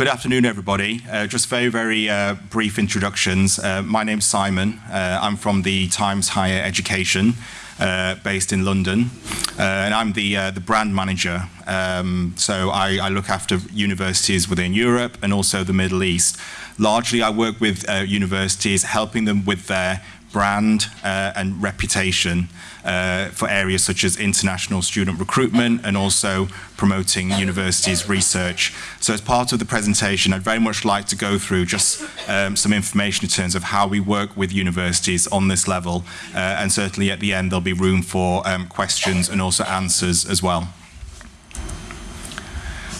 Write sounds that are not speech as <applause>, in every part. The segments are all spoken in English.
Good afternoon, everybody. Uh, just very, very uh, brief introductions. Uh, my name's Simon. Uh, I'm from the Times Higher Education, uh, based in London, uh, and I'm the the brand manager. Um, so I, I, look after universities within Europe and also the Middle East. Largely, I work with universities, helping them with their brand uh, and reputation uh, for areas such as international student recruitment and also promoting universities research. So as part of the presentation, I'd very much like to go through just um, some information in terms of how we work with universities on this level. Uh, and certainly at the end, there'll be room for um, questions and also answers as well.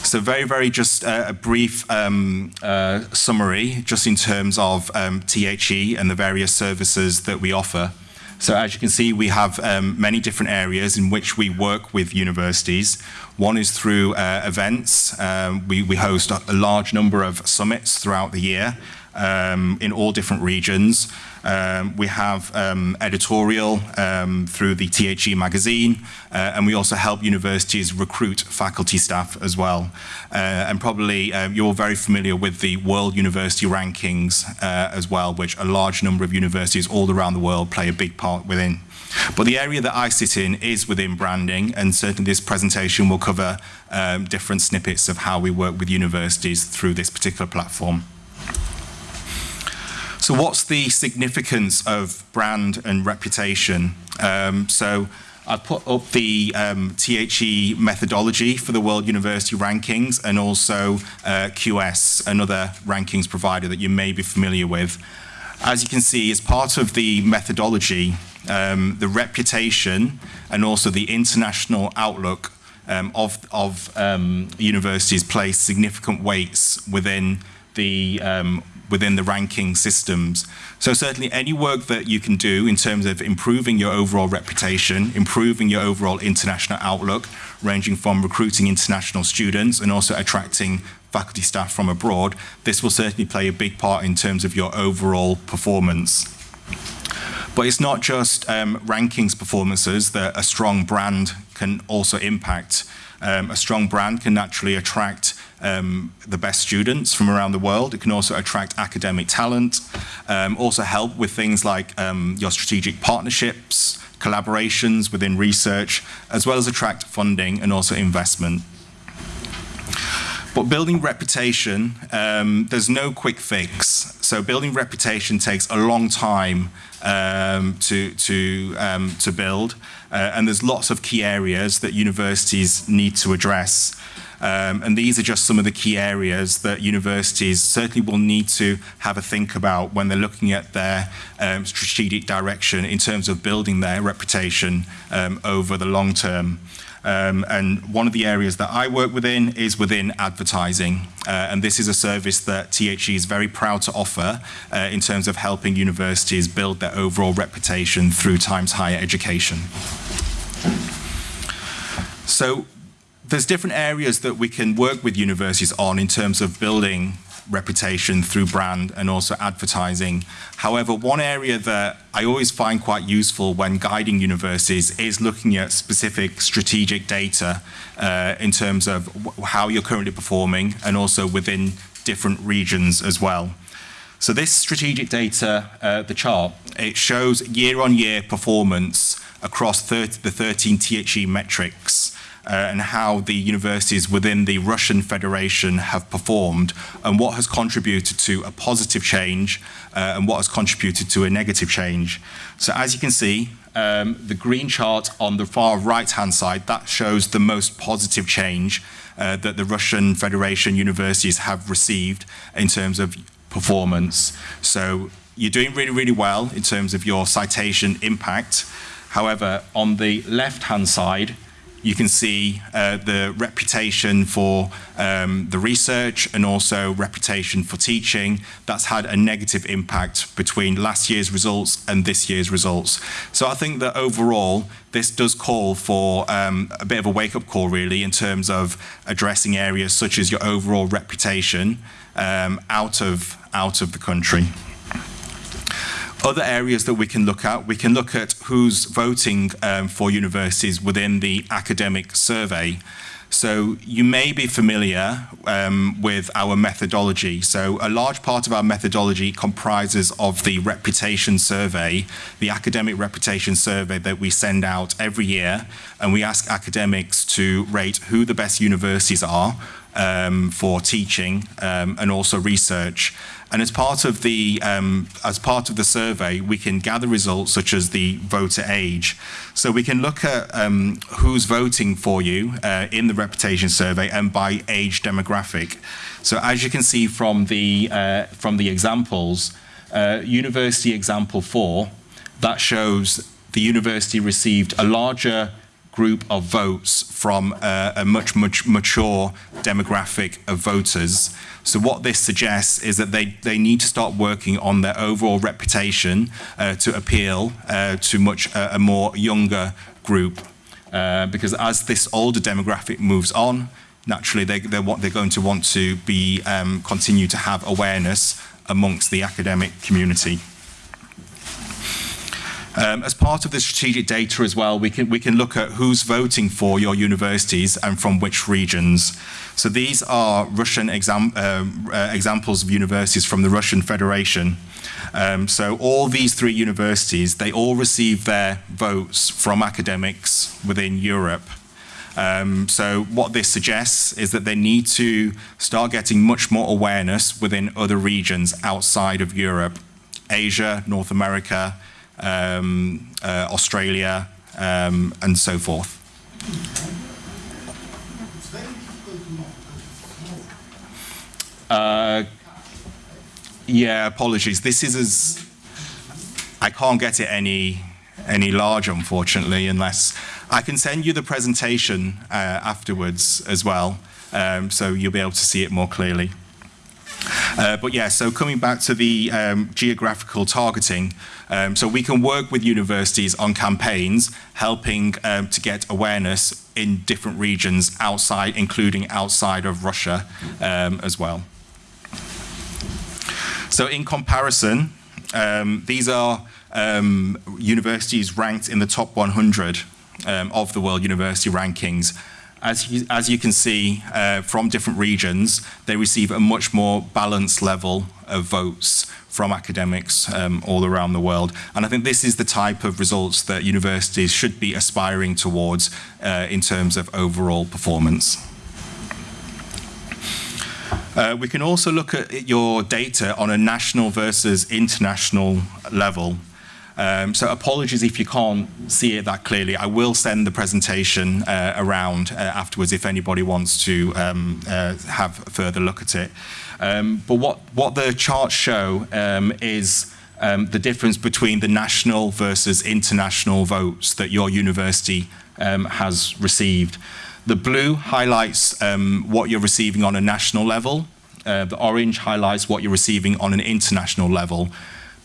So very, very just uh, a brief um, uh, summary, just in terms of um, THE and the various services that we offer. So as you can see, we have um, many different areas in which we work with universities. One is through uh, events. Um, we, we host a, large number of summits throughout the year um, in all different regions. Um, we have um, editorial um, through the THE magazine, uh, and we also help universities recruit faculty staff as well. Uh, and probably uh, you're very familiar with the World University Rankings uh, as well, which a large number of universities all around the world play a big part within. But the area that I sit in is within branding, and certainly this presentation will cover um, different snippets of how we work with universities through this particular platform. So what's the significance of brand and reputation? Um, so I've put up the um, THE methodology for the World University Rankings and also uh, QS, another rankings provider that you may be familiar with. As you can see, as part of the methodology, um, the reputation and also the international outlook um, of, of um, universities place significant weights within the um, within the ranking systems. So certainly any work that you can do in terms of improving your overall reputation, improving your overall international outlook, ranging from recruiting international students and also attracting faculty staff from abroad, this will certainly play a big part in terms of your overall performance. But it's not just um, rankings performances that a strong brand can also impact. Um, a strong brand can naturally attract um, the best students from around the world. It can also attract academic talent, um, also help with things like um, your strategic partnerships, collaborations within research, as well as attract funding and also investment. But building reputation, um, there's no quick fix. So building reputation takes a long time um, to, to, um, to build. Uh, and there's lots of key areas that universities need to address. Um, and these are just some of the key areas that universities certainly will need to have a think about when they're looking at their um, strategic direction in terms of building their reputation um, over the long term. Um, and one of the areas that I work within is within advertising. Uh, and this is a service that THE is very proud to offer uh, in terms of helping universities build their overall reputation through Times Higher Education. So there's different areas that we can work with universities on in terms of building reputation through brand and also advertising. However, one area that I always find quite useful when guiding universities is looking at specific strategic data uh, in terms of how you're currently performing and also within different regions as well. So this strategic data, uh, the chart, it shows year-on-year -year performance across 30, the 13 THE metrics and how the universities within the Russian Federation have performed and what has contributed to a positive change uh, and what has contributed to a negative change. So as you can see, um, the green chart on the far right-hand side, that shows the most positive change uh, that the Russian Federation universities have received in terms of performance. So you're doing really, really well in terms of your citation impact. However, on the left-hand side, you can see uh, the reputation for um, the research and also reputation for teaching. That's had a negative impact between last year's results and this year's results. So I think that overall, this does call for um, a bit of a wake-up call, really, in terms of addressing areas such as your overall reputation um, out, of, out of the country. Other areas that we can look at, we can look at who's voting um, for universities within the academic survey. So you may be familiar um, with our methodology. So a large part of our methodology comprises of the reputation survey, the academic reputation survey that we send out every year. And we ask academics to rate who the best universities are um, for teaching um, and also research. And as part of the um, as part of the survey, we can gather results such as the voter age. So we can look at um, who's voting for you uh, in the reputation survey and by age demographic. So as you can see from the uh, from the examples, uh, university example four, that shows the university received a larger group of votes from uh, a much, much mature demographic of voters. So what this suggests is that they, they need to start working on their overall reputation uh, to appeal uh, to much uh, a more younger group. Uh, because as this older demographic moves on, naturally they, they're, they're going to want to be um, continue to have awareness amongst the academic community. Um, as part of the strategic data as well, we can, we can look at who's voting for your universities and from which regions. So these are Russian exam, uh, uh, examples of universities from the Russian Federation. Um, so all these three universities, they all receive their votes from academics within Europe. Um, so what this suggests is that they need to start getting much more awareness within other regions outside of Europe, Asia, North America, um, uh, Australia, um, and so forth. Uh, yeah, apologies. This is as I can't get it any any larger, unfortunately, unless I can send you the presentation uh, afterwards as well, um, so you'll be able to see it more clearly. Uh, but yeah, so coming back to the um, geographical targeting, um, so we can work with universities on campaigns, helping um, to get awareness in different regions outside, including outside of Russia um, as well. So in comparison, um, these are um, universities ranked in the top 100 of the World University Rankings as you, as you can see uh, from different regions, they receive a much more balanced level of votes from academics um, all around the world. And I think this is the type of results that universities should be aspiring towards uh, in terms of overall performance. Uh, we can also look at your data on a national versus international level. Um, so apologies if you can't see it that clearly. I will send the presentation uh, around uh, afterwards if anybody wants to um, uh, have a further look at it. Um, but what, what the charts show um, is um, the difference between the national versus international votes that your university um, has received. The blue highlights what you're receiving on a national level. Uh, the orange highlights what you're receiving on an international level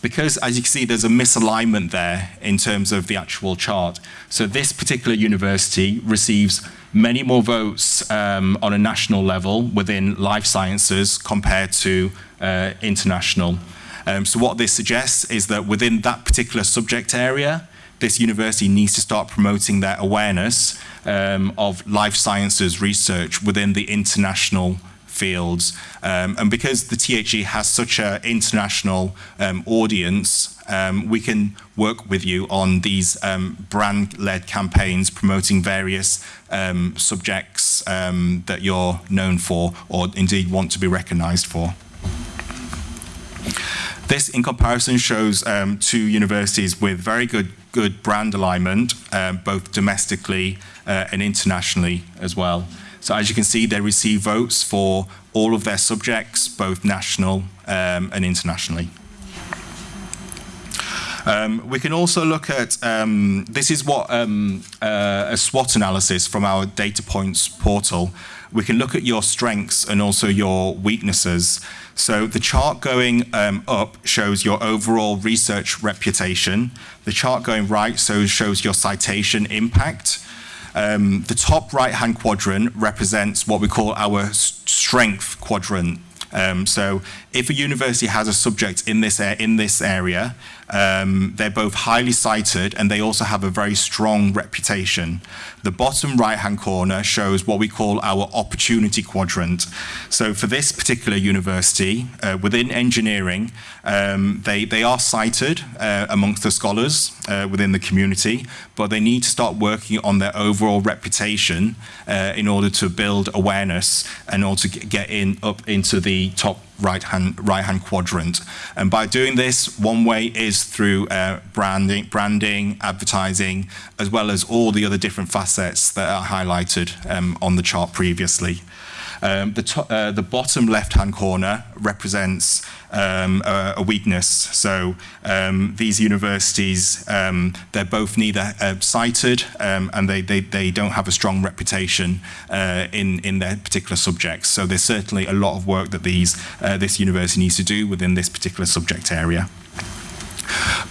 because as you can see, there's a misalignment there in terms of the actual chart. So this particular university receives many more votes um, on a national level within life sciences compared to uh, international. Um, so what this suggests is that within that particular subject area, this university needs to start promoting their awareness um, of life sciences research within the international fields. Um, and because the THE has such an international um, audience, um, we can work with you on these um, brand-led campaigns promoting various um, subjects um, that you're known for or indeed want to be recognized for. This, in comparison, shows two universities with very good, good brand alignment, both domestically uh, and internationally as well. So as you can see, they receive votes for all of their subjects, both national um, and internationally. Um, we can also look at, um, this is what um, uh, a SWOT analysis from our data points portal. We can look at your strengths and also your weaknesses. So the chart going um, up shows your overall research reputation. The chart going right so shows your citation impact. Um, the top right-hand quadrant represents what we call our strength quadrant. Um, so if a university has a subject in this, in this area, um, they're both highly cited and they also have a very strong reputation. The bottom right-hand corner shows what we call our opportunity quadrant. So for this particular university, uh, within engineering, um, they, they are cited uh, amongst the scholars uh, within the community, but they need to start working on their overall reputation uh, in order to build awareness and also to get in up into the top right hand right hand quadrant. And by doing this, one way is through uh, branding, branding, advertising, as well as all the other different facets that are highlighted um, on the chart previously. Um, the, uh, the bottom left-hand corner represents um, a, a, weakness. So um, these universities, um, they're both neither uh, cited um, and they, they, they don't have a strong reputation uh, in, in their particular subjects. So there's certainly a lot of work that these, uh, this university needs to do within this particular subject area.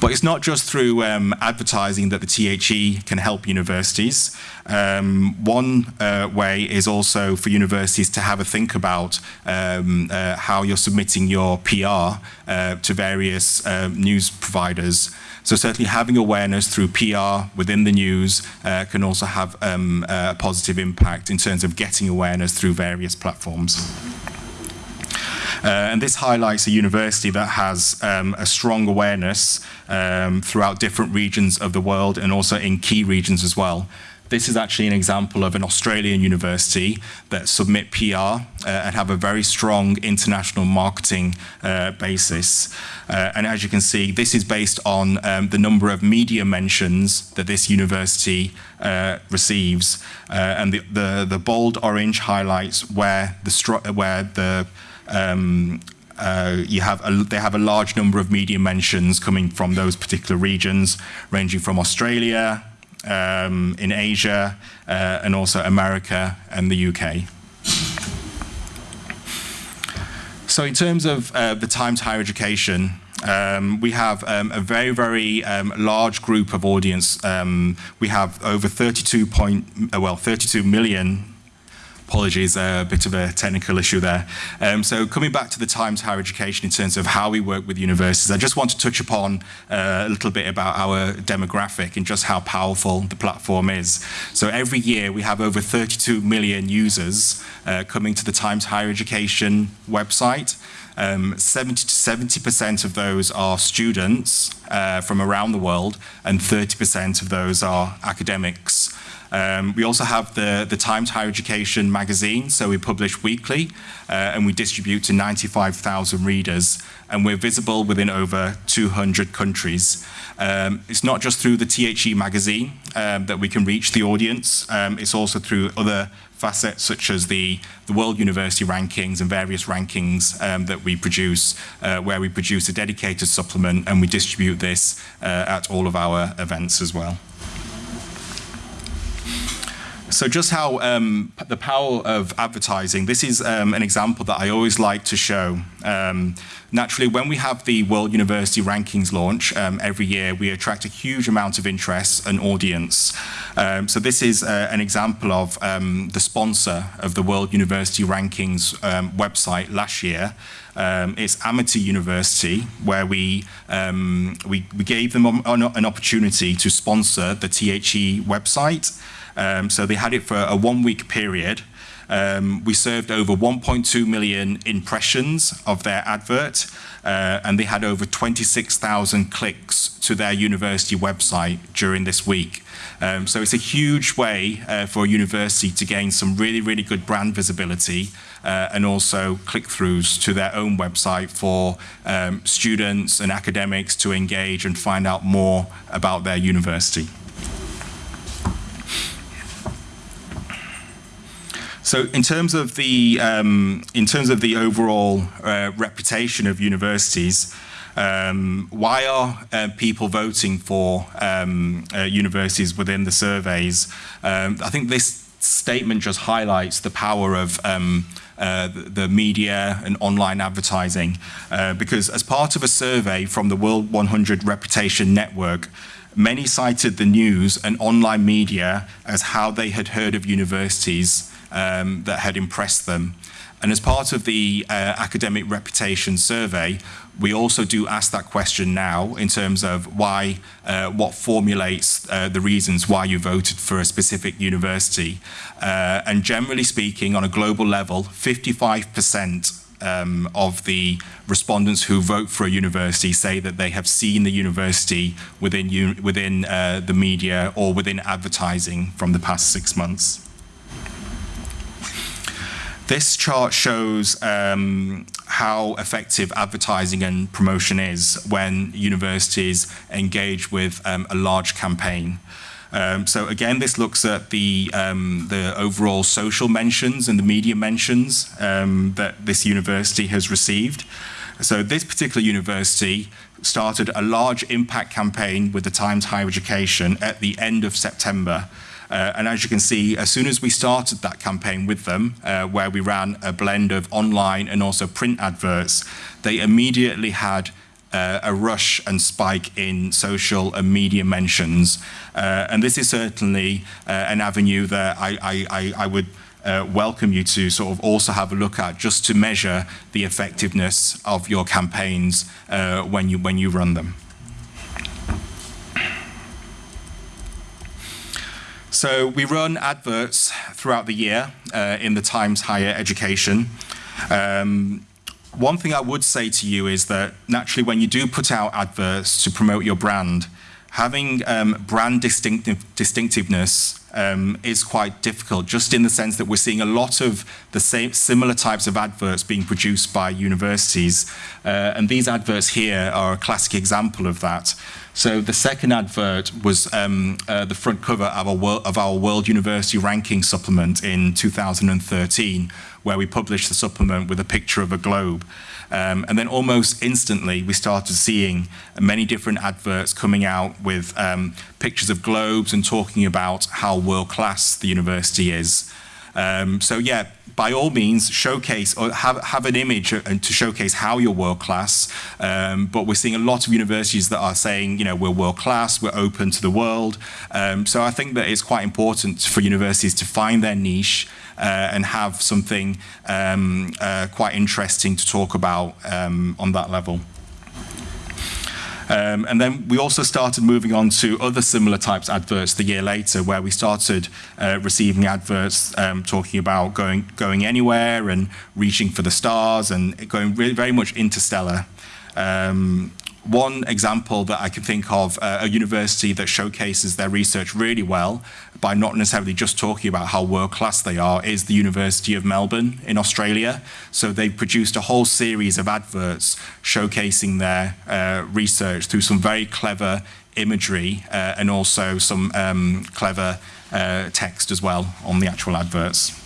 But it's not just through um, advertising that the THE can help universities. Um, one uh, way is also for universities to have a think about um, uh, how you're submitting your PR uh, to various uh, news providers. So certainly having awareness through PR within the news uh, can also have um, a positive impact in terms of getting awareness through various platforms. Uh, and this highlights a university that has um, a strong awareness um, throughout different regions of the world and also in key regions as well. This is actually an example of an Australian university that submit PR uh, and have a very strong international marketing uh, basis. Uh, and as you can see, this is based on um, the number of media mentions that this university uh, receives. Uh, and the, the, the, bold orange highlights where the, where the um, uh, you have a, they have a large number of media mentions coming from those particular regions, ranging from Australia, um, in Asia, uh, and also America and the UK. So in terms of uh, the Times Higher Education, um, we have um, a very, very um, large group of audience. Um, we have over 32 point, uh, well, 32 million Apologies, uh, a bit of a technical issue there. Um, so coming back to the Times Higher Education in terms of how we work with universities, I just want to touch upon uh, a little bit about our demographic and just how powerful the platform is. So every year we have over 32 million users uh, coming to the Times Higher Education website. Um, 70 to 70% of those are students uh, from around the world and 30% of those are academics. Um, we also have the, the Times Higher Education magazine, so we publish weekly uh, and we distribute to 95,000 readers and we're visible within over 200 countries. Um, it's not just through the THE magazine um, that we can reach the audience, um, it's also through other facets such as the, the World University rankings and various rankings um, that we produce, uh, where we produce a dedicated supplement and we distribute this uh, at all of our events as well. So just how um, the power of advertising, this is um, an example that I always like to show. Um, naturally, when we have the World University Rankings launch um, every year, we attract a huge amount of interest and audience. Um, so this is uh, an example of um, the sponsor of the World University Rankings website last year. It's Amity University, where we, we, we gave them an opportunity to sponsor the THE website. Um, so they had it for a one week period. Um, we served over 1.2 million impressions of their advert, uh, and they had over 26,000 clicks to their university website during this week. Um, so it's a huge way uh, for a university to gain some really, really good brand visibility uh, and also click-throughs to their own website for um, students and academics to engage and find out more about their university. So in terms of the um, in terms of the overall uh, reputation of universities, um, why are uh, people voting for um, uh, universities within the surveys? Um, I think this statement just highlights the power of um, uh, the media and online advertising uh, because as part of a survey from the World 100 Reputation Network, many cited the news and online media as how they had heard of universities um, that had impressed them. And as part of the uh, academic reputation survey, we also do ask that question now in terms of why, uh, what formulates uh, the reasons why you voted for a specific university. Uh, and generally speaking, on a global level, 55% um, of the respondents who vote for a university say that they have seen the university within, within uh, the media or within advertising from the past six months. This chart shows um, how effective advertising and promotion is when universities engage with um, a large campaign. Um, so again, this looks at the, um, the overall social mentions and the media mentions um, that this university has received. So this particular university started a large impact campaign with the Times Higher Education at the end of September uh, and as you can see, as soon as we started that campaign with them, uh, where we ran a blend of online and also print adverts, they immediately had uh, a rush and spike in social and media mentions. Uh, and this is certainly uh, an avenue that I, I, I would uh, welcome you to sort of also have a look at just to measure the effectiveness of your campaigns when, you, when you run them. So we run adverts throughout the year uh, in the Times Higher Education. Um, one thing I would say to you is that naturally when you do put out adverts to promote your brand, having um, brand distinctive, distinctiveness um, is quite difficult, just in the sense that we're seeing a lot of the same similar types of adverts being produced by universities. Uh, and these adverts here are a classic example of that. So the second advert was um, uh, the front cover of our, World, of our World University Ranking supplement in 2013, where we published the supplement with a picture of a globe. Um, and then almost instantly, we started seeing many different adverts coming out with um, pictures of globes and talking about how world-class the university is. Um, so yeah, by all means, showcase or have, have an image and to showcase how you're world class. Um, but we're seeing a lot of universities that are saying, you know, we're world class, we're open to the world. Um, so I think that it's quite important for universities to find their niche uh, and have something um, uh, quite interesting to talk about um, on that level. Um, and then we also started moving on to other similar types of adverts the year later, where we started uh, receiving adverts um, talking about going going anywhere and reaching for the stars and going really, very much interstellar. Um, one example that I can think of, uh, a university that showcases their research really well by not necessarily just talking about how world-class they are, is the University of Melbourne in Australia. So they've produced a whole series of adverts showcasing their uh, research through some very clever imagery uh, and also some um, clever uh, text as well on the actual adverts.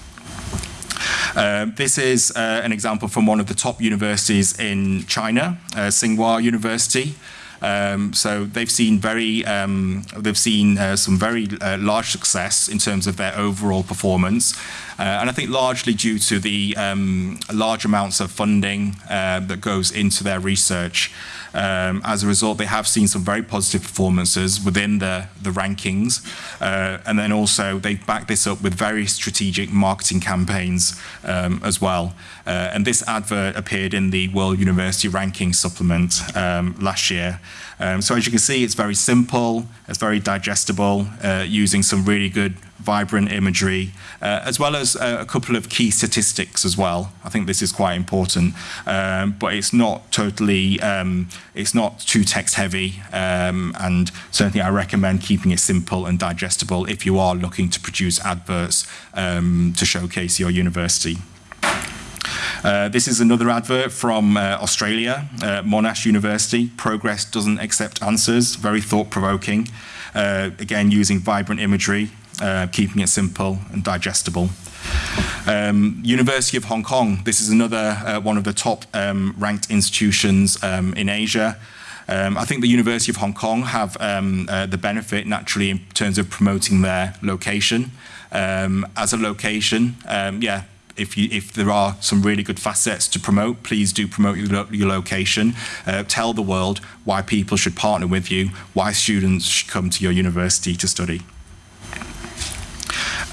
Uh, this is uh, an example from one of the top universities in China, uh, Tsinghua University. Um, so they've seen very, um, they've seen uh, some very uh, large success in terms of their overall performance, uh, and I think largely due to the um, large amounts of funding uh, that goes into their research. Um, as a result, they have seen some very positive performances within the, the rankings. Uh, and then also they back this up with very strategic marketing campaigns um, as well. Uh, and this advert appeared in the World University Ranking supplement um, last year. Um, so as you can see, it's very simple, it's very digestible, uh, using some really good vibrant imagery, uh, as well as uh, a couple of key statistics as well. I think this is quite important, um, but it's not totally, um, it's not too text heavy, um, and certainly I recommend keeping it simple and digestible if you are looking to produce adverts um, to showcase your university. Uh, this is another advert from uh, Australia, uh, Monash University. Progress doesn't accept answers, very thought-provoking. Uh, again, using vibrant imagery, uh, keeping it simple and digestible. Um, University of Hong Kong, this is another uh, one of the top um, ranked institutions um, in Asia. Um, I think the University of Hong Kong have um, uh, the benefit naturally in terms of promoting their location. Um, as a location, yeah, if, you, if there are some really good facets to promote, please do promote your, your location. Uh, tell the world why people should partner with you, why students should come to your university to study.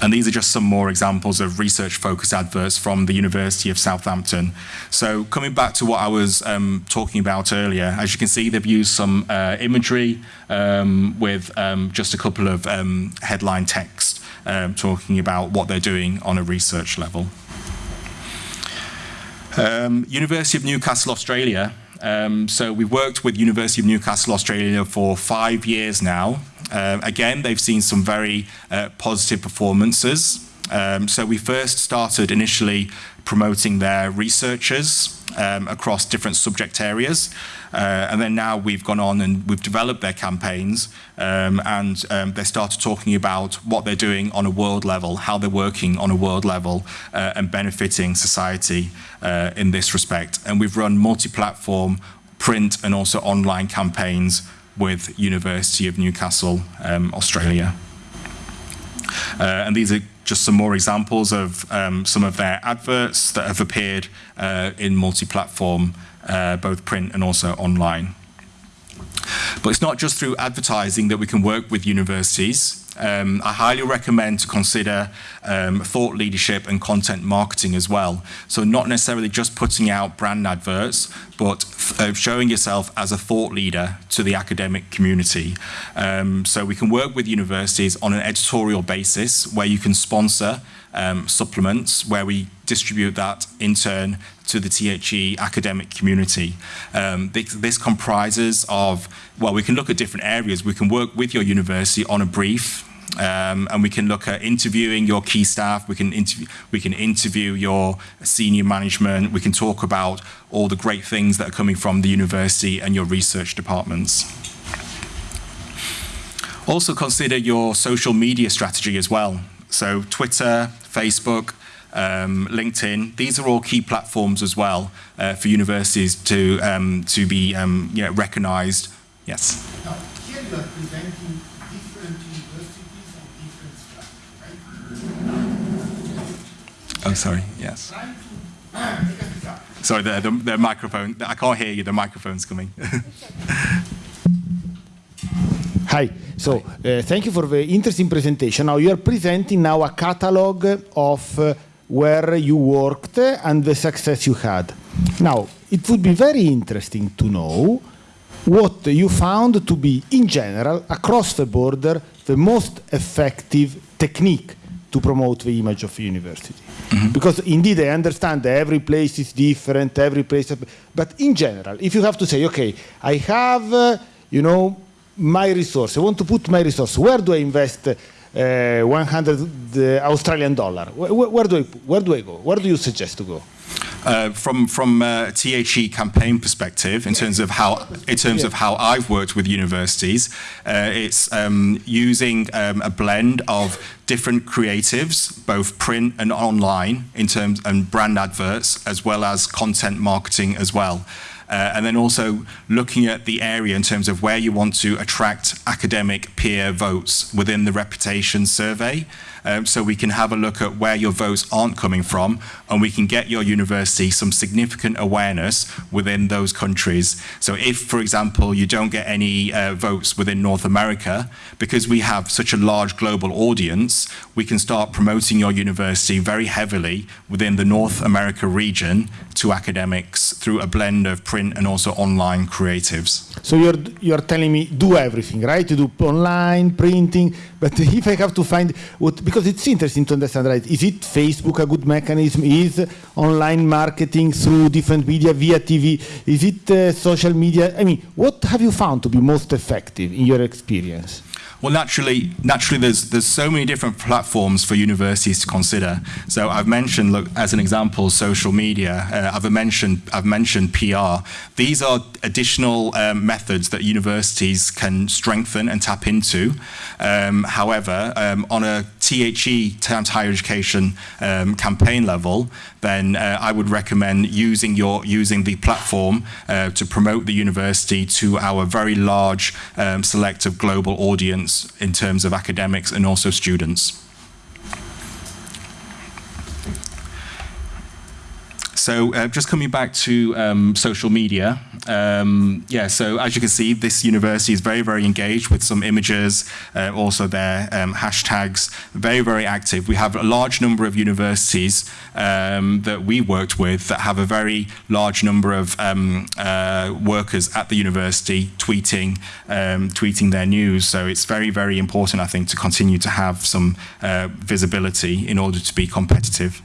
And these are just some more examples of research-focused adverts from the University of Southampton. So coming back to what I was um, talking about earlier, as you can see, they've used some uh, imagery um, with um, just a couple of um, headline text um, talking about what they're doing on a research level. University of Newcastle, Australia. So we've worked with University of Newcastle, Australia for five years now. Uh, again, they've seen some very uh, positive performances. Um, so we first started initially promoting their researchers um, across different subject areas. Uh, and then now we've gone on and we've developed their campaigns um, and um, they started talking about what they're doing on a world level, how they're working on a world level uh, and benefiting society uh, in this respect. And we've run multi-platform print and also online campaigns with University of Newcastle, um, Australia. Uh, and these are just some more examples of um, some of their adverts that have appeared uh, in multi-platform, uh, both print and also online. But it's not just through advertising that we can work with universities. Um, I highly recommend to consider um, thought leadership and content marketing as well. So not necessarily just putting out brand adverts, but uh, showing yourself as a thought leader to the academic community. Um, so we can work with universities on an editorial basis where you can sponsor um, supplements, where we distribute that in turn to the THE academic community. Um, this, this, comprises of, well, we can look at different areas. We can work with your university on a brief, um, and we can look at interviewing your key staff. We can interview, we can interview your senior management. We can talk about all the great things that are coming from the university and your research departments. Also consider your social media strategy as well. So Twitter, Facebook, um, LinkedIn, these are all key platforms as well uh, for universities to, um, to be um, you know, recognized. Yes? Now, here you are presenting different universities different right? Oh, sorry, yes. Sorry, the, the, the microphone, I can't hear you, the microphone's coming. Hi. So uh, thank you for the interesting presentation. Now you are presenting now a catalog of uh, where you worked and the success you had. Now, it would be very interesting to know what you found to be, in general, across the border, the most effective technique to promote the image of a university. Mm -hmm. Because indeed, I understand that every place is different, every place, but in general, if you have to say, okay, I have, uh, you know, my resource, I want to put my resource, where do I invest uh, 100 Australian dollar? Where, where, do I, where do I go? Where do you suggest to go? Uh, from from uh, THE campaign perspective, in terms of how in terms of how I've worked with universities, uh, it's um, using um, a blend of different creatives, both print and online, in terms and brand adverts, as well as content marketing as well. Uh, and then also looking at the area in terms of where you want to attract academic peer votes within the reputation survey um, so we can have a look at where your votes aren't coming from and we can get your university some significant awareness within those countries. So if, for example, you don't get any uh, votes within North America, because we have such a large global audience, we can start promoting your university very heavily within the North America region to academics through a blend of print and also online creatives. So you're, you're telling me do everything, right? You do online, printing, but <laughs> if I have to find what, because it's interesting to understand, right? Is it Facebook a good mechanism? Is online marketing through different media via TV? Is it uh, social media? I mean, what have you found to be most effective in your experience? Well, naturally, naturally, there's there's so many different platforms for universities to consider. So I've mentioned, look, as an example, social media. Uh, I've mentioned I've mentioned PR. These are additional um, methods that universities can strengthen and tap into. Um, however, um, on a THE, Times Higher Education um, campaign level, then uh, I would recommend using your using the platform uh, to promote the university to our very large um, select of global audience in terms of academics and also students. So uh, just coming back to um, social media, um, yeah, so as you can see, this university is very, very engaged with some images, uh, also their um, hashtags, very, very active. We have a large number of universities um, that we worked with that have a very large number of um, uh, workers at the university tweeting, um, tweeting their news. So it's very, very important, I think, to continue to have some uh, visibility in order to be competitive.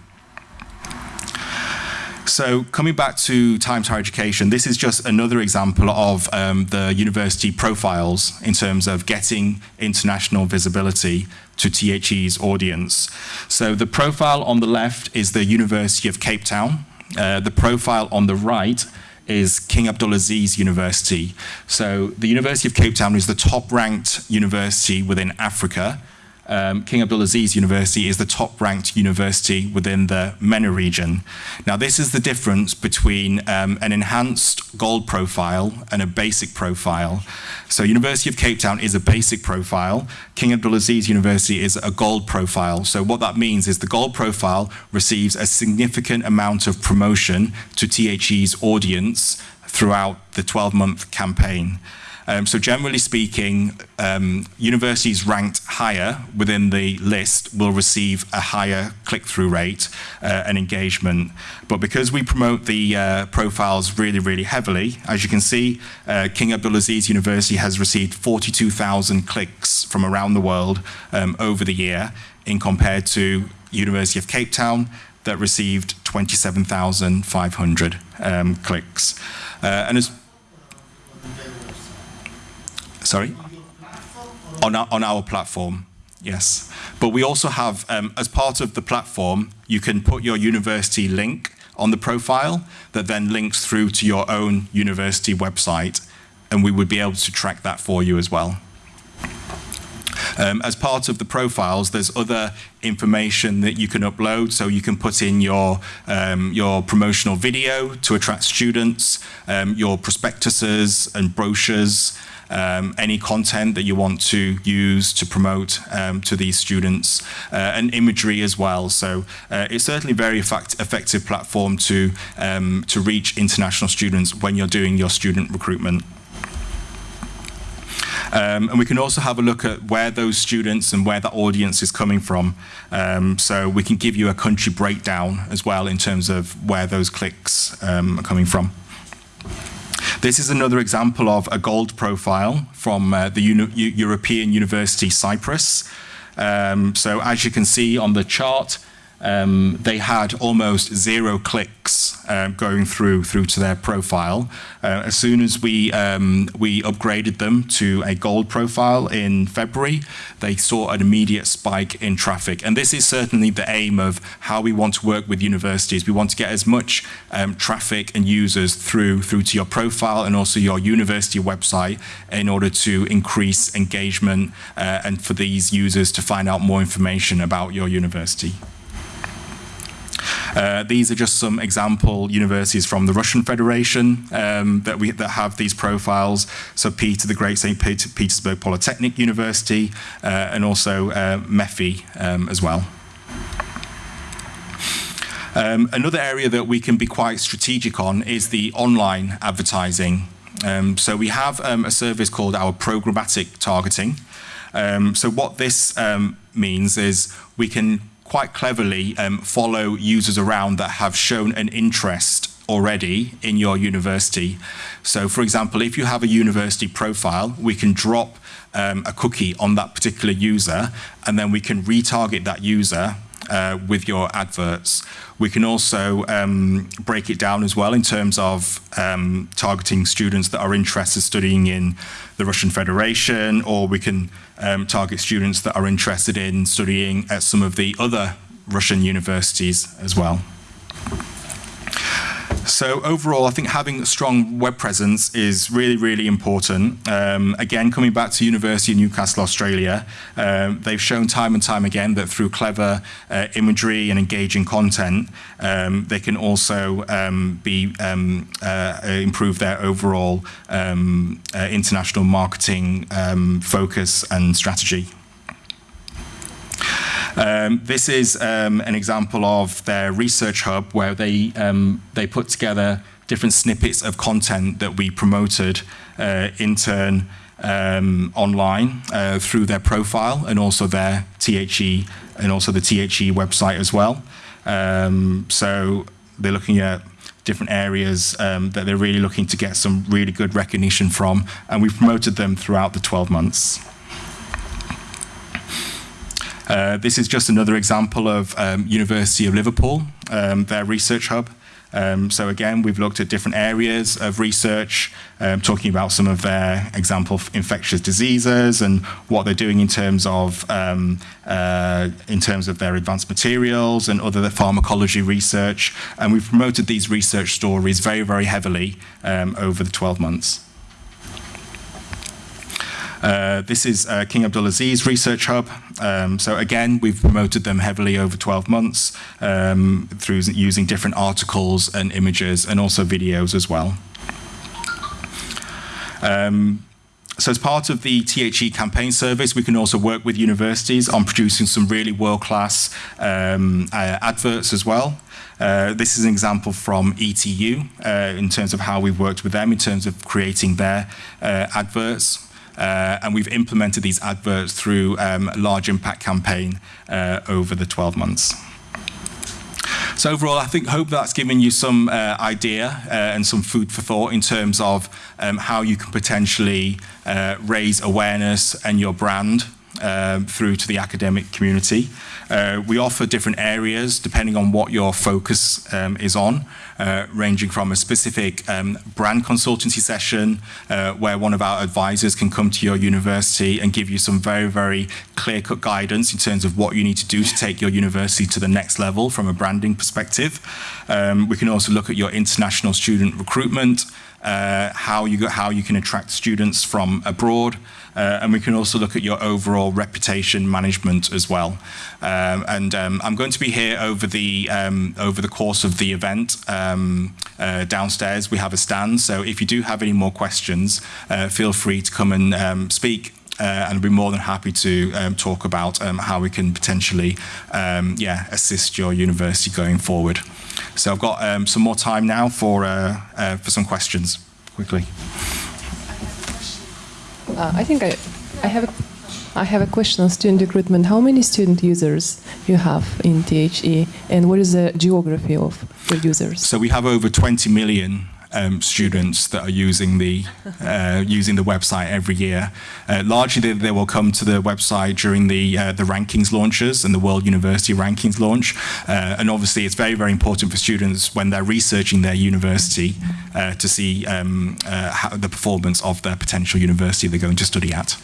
So coming back to Times Higher Education, this is just another example of um, the university profiles in terms of getting international visibility to THE's audience. So the profile on the left is the University of Cape Town. Uh, the profile on the right is King Abdulaziz University. So the University of Cape Town is the top ranked university within Africa um, King Abdulaziz University is the top ranked university within the MENA region. Now this is the difference between um, an enhanced gold profile and a basic profile. So University of Cape Town is a basic profile, King Abdulaziz University is a gold profile. So what that means is the gold profile receives a significant amount of promotion to THE's audience throughout the 12-month campaign. Um, so generally speaking, um, universities ranked higher within the list will receive a higher click-through rate uh, and engagement. But because we promote the uh, profiles really, really heavily, as you can see, uh, King Abdulaziz University has received 42,000 clicks from around the world um, over the year in compared to University of Cape Town that received 27,500 um, clicks. Uh, and as Sorry? On our, on our platform, yes. But we also have, um, as part of the platform, you can put your university link on the profile that then links through to your own university website, and we would be able to track that for you as well. Um, as part of the profiles, there's other information that you can upload. So you can put in your, um, your promotional video to attract students, um, your prospectuses and brochures, um, any content that you want to use to promote um, to these students, uh, and imagery as well. So uh, it's certainly a very effect effective platform to, um, to reach international students when you're doing your student recruitment. Um, and we can also have a look at where those students and where the audience is coming from. Um, so we can give you a country breakdown as well in terms of where those clicks um, are coming from. This is another example of a gold profile from uh, the Uni European University Cyprus. Um, so as you can see on the chart, um, they had almost zero clicks um, going through through to their profile. Uh, as soon as we um, we upgraded them to a gold profile in February, they saw an immediate spike in traffic. And this is certainly the aim of how we want to work with universities. We want to get as much um, traffic and users through through to your profile and also your university website in order to increase engagement uh, and for these users to find out more information about your university. Uh, these are just some example universities from the Russian Federation um, that we that have these profiles. So Peter the Great St. Peter, Petersburg Polytechnic University uh, and also uh, MEPhI um, as well. Um, another area that we can be quite strategic on is the online advertising. Um, so we have um, a service called our programmatic targeting. Um, so what this um, means is we can quite cleverly um, follow users around that have shown an interest already in your university. So for example, if you have a university profile, we can drop um, a cookie on that particular user and then we can retarget that user uh, with your adverts. We can also um, break it down as well in terms of um, targeting students that are interested studying in the Russian Federation, or we can um, target students that are interested in studying at some of the other Russian universities as well. So overall, I think having a strong web presence is really, really important. Um, again, coming back to University of Newcastle, Australia, um, they've shown time and time again that through clever uh, imagery and engaging content, um, they can also um, be um, uh, improve their overall um, uh, international marketing focus and strategy. Um, this is um, an example of their research hub where they, um, they put together different snippets of content that we promoted uh, in turn um, online uh, through their profile and also their THE and also the THE website as well. Um, so they're looking at different areas um, that they're really looking to get some really good recognition from, and we've promoted them throughout the 12 months. Uh, this is just another example of um, University of Liverpool, um, their research hub. Um, so again, we've looked at different areas of research, um, talking about some of their example infectious diseases and what they're doing in terms of um, uh, in terms of their advanced materials and other pharmacology research. And we've promoted these research stories very, very heavily um, over the 12 months. Uh, this is uh, King Abdulaziz Research Hub. Um, so again, we've promoted them heavily over 12 months um, through using different articles and images and also videos as well. Um, so as part of the THE campaign service, we can also work with universities on producing some really world-class um, uh, adverts as well. Uh, this is an example from ETU uh, in terms of how we've worked with them in terms of creating their uh, adverts. Uh, and we've implemented these adverts through um, a large impact campaign uh, over the 12 months. So overall, I think hope that's given you some uh, idea uh, and some food for thought in terms of um, how you can potentially uh, raise awareness and your brand um, through to the academic community. Uh, we offer different areas depending on what your focus um, is on, uh, ranging from a specific um, brand consultancy session uh, where one of our advisors can come to your university and give you some very, very clear-cut guidance in terms of what you need to do to take your university to the next level from a branding perspective. Um, we can also look at your international student recruitment, uh, how you how you can attract students from abroad, uh, and we can also look at your overall reputation management as well. Um, and um, I'm going to be here over the um, over the course of the event um, uh, downstairs. We have a stand, so if you do have any more questions, uh, feel free to come and um, speak. Uh, and I'd be more than happy to um, talk about how we can potentially, yeah, assist your university going forward. So I've got some more time now for uh, uh, for some questions, quickly. Uh, I think I, I have a, I have a question on student recruitment. How many student users you have in THE, and what is the geography of the users? So we have over 20 million um, students that are using the uh, using the website every year. Uh, largely, they, they, will come to the website during the uh, the rankings launches and the World University Rankings launch. Uh, and obviously, it's very very important for students when they're researching their university uh, to see um, uh, how, the performance of their potential university they're going to study at.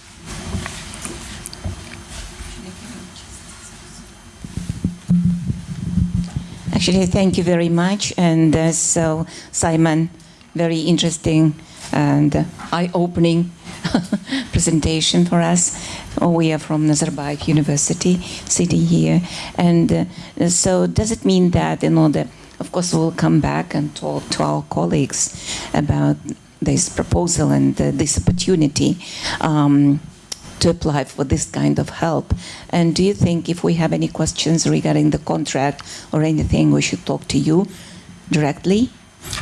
Actually, thank you very much. And uh, so, Simon, very interesting and eye-opening <laughs> presentation for us. We are from Nazarbayev University, sitting here. And uh, so does it mean that in order, of course, we'll come back and talk to our colleagues about this proposal and uh, this opportunity. Um, to apply for this kind of help. And do you think if we have any questions regarding the contract or anything, we should talk to you directly?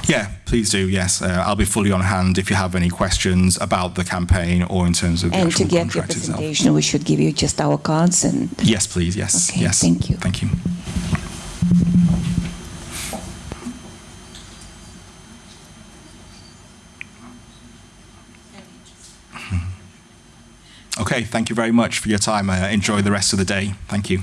Yeah, please do. Yes, uh, I'll be fully on hand if you have any questions about the campaign or in terms of the and actual to get your presentation, itself. we should give you just our cards and. Yes, please. Yes. Okay, yes. Thank you. Thank you. Okay, thank you very much for your time. Uh, enjoy the rest of the day. Thank you.